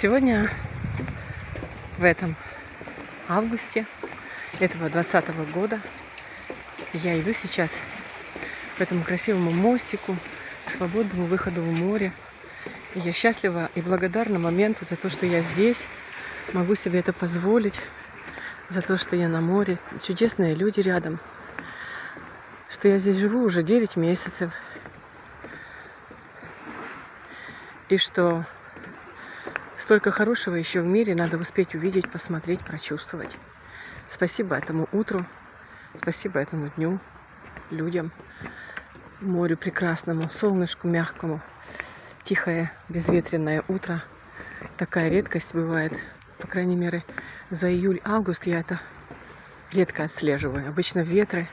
Сегодня, в этом августе этого 20 года, я иду сейчас по этому красивому мостику, к свободному выходу в море. И я счастлива и благодарна моменту за то, что я здесь, могу себе это позволить, за то, что я на море, чудесные люди рядом, что я здесь живу уже 9 месяцев, и что Столько хорошего еще в мире надо успеть увидеть, посмотреть, прочувствовать. Спасибо этому утру, спасибо этому дню, людям, морю прекрасному, солнышку мягкому, тихое, безветренное утро. Такая редкость бывает, по крайней мере, за июль-август я это редко отслеживаю. Обычно ветры,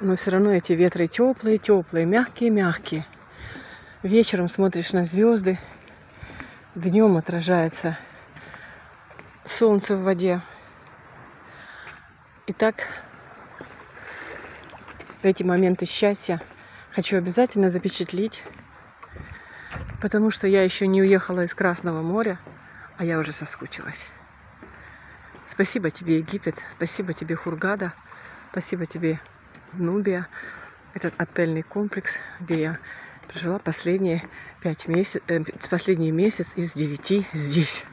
но все равно эти ветры теплые, теплые, мягкие, мягкие. Вечером смотришь на звезды, днем отражается солнце в воде. Итак, эти моменты счастья хочу обязательно запечатлеть, потому что я еще не уехала из Красного моря, а я уже соскучилась. Спасибо тебе, Египет, спасибо тебе, Хургада, спасибо тебе, Нубия, этот отельный комплекс, где я прожила последние пять месяцев, э, последний месяц из девяти здесь.